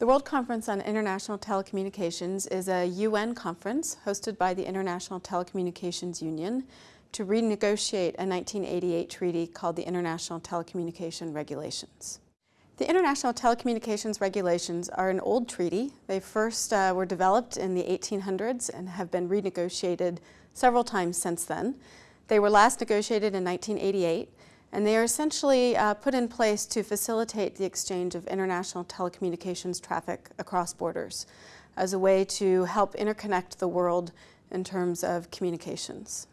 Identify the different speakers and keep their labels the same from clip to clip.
Speaker 1: The World Conference on International Telecommunications is a UN conference hosted by the International Telecommunications Union to renegotiate a 1988 treaty called the International Telecommunication Regulations. The International Telecommunications Regulations are an old treaty. They first uh, were developed in the 1800s and have been renegotiated several times since then. They were last negotiated in 1988 and they are essentially uh, put in place to facilitate the exchange of international telecommunications traffic across borders as a way to help interconnect the world in terms of communications.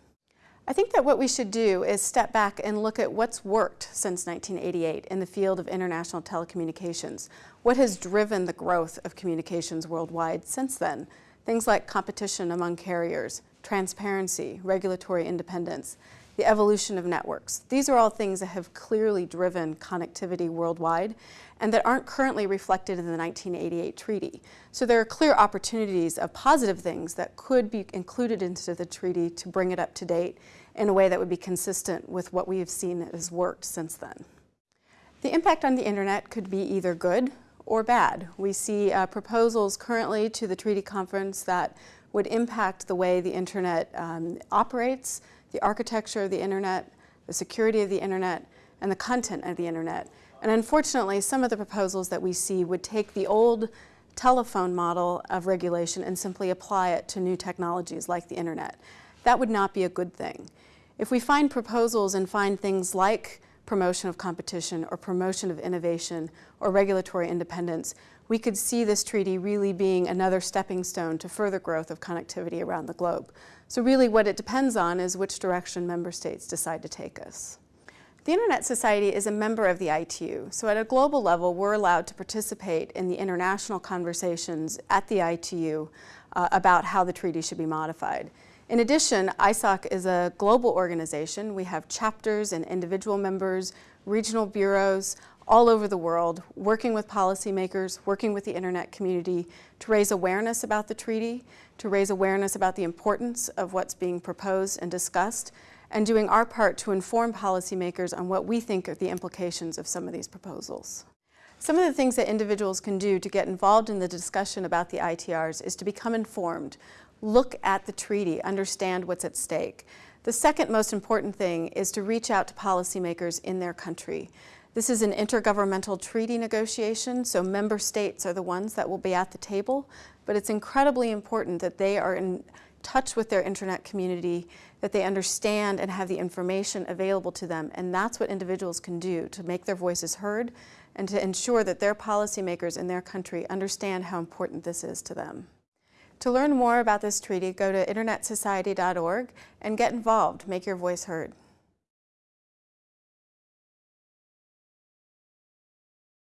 Speaker 1: I think that what we should do is step back and look at what's worked since 1988 in the field of international telecommunications. What has driven the growth of communications worldwide since then? Things like competition among carriers, transparency, regulatory independence, the evolution of networks. These are all things that have clearly driven connectivity worldwide and that aren't currently reflected in the 1988 treaty. So there are clear opportunities of positive things that could be included into the treaty to bring it up to date in a way that would be consistent with what we have seen has worked since then. The impact on the internet could be either good or bad. We see uh, proposals currently to the treaty conference that would impact the way the internet um, operates, the architecture of the internet, the security of the internet, and the content of the internet. And unfortunately, some of the proposals that we see would take the old telephone model of regulation and simply apply it to new technologies like the internet. That would not be a good thing. If we find proposals and find things like promotion of competition or promotion of innovation or regulatory independence, we could see this treaty really being another stepping stone to further growth of connectivity around the globe. So really what it depends on is which direction member states decide to take us. The Internet Society is a member of the ITU, so at a global level we're allowed to participate in the international conversations at the ITU uh, about how the treaty should be modified. In addition, ISOC is a global organization. We have chapters and individual members, regional bureaus, all over the world, working with policymakers, working with the internet community to raise awareness about the treaty, to raise awareness about the importance of what's being proposed and discussed, and doing our part to inform policymakers on what we think are the implications of some of these proposals. Some of the things that individuals can do to get involved in the discussion about the ITRs is to become informed, look at the treaty, understand what's at stake. The second most important thing is to reach out to policymakers in their country. This is an intergovernmental treaty negotiation, so member states are the ones that will be at the table, but it's incredibly important that they are in touch with their internet community, that they understand and have the information available to them, and that's what individuals can do to make their voices heard and to ensure that their policymakers in their country understand how important this is to them. To learn more about this treaty, go to internetsociety.org and get involved, make your voice heard.